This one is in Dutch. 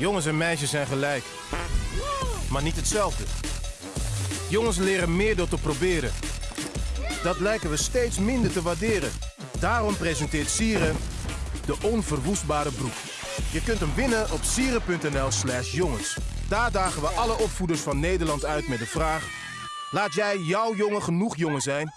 Jongens en meisjes zijn gelijk, maar niet hetzelfde. Jongens leren meer door te proberen. Dat lijken we steeds minder te waarderen. Daarom presenteert Sieren de onverwoestbare broek. Je kunt hem winnen op sieren.nl slash jongens. Daar dagen we alle opvoeders van Nederland uit met de vraag... Laat jij jouw jongen genoeg jongen zijn?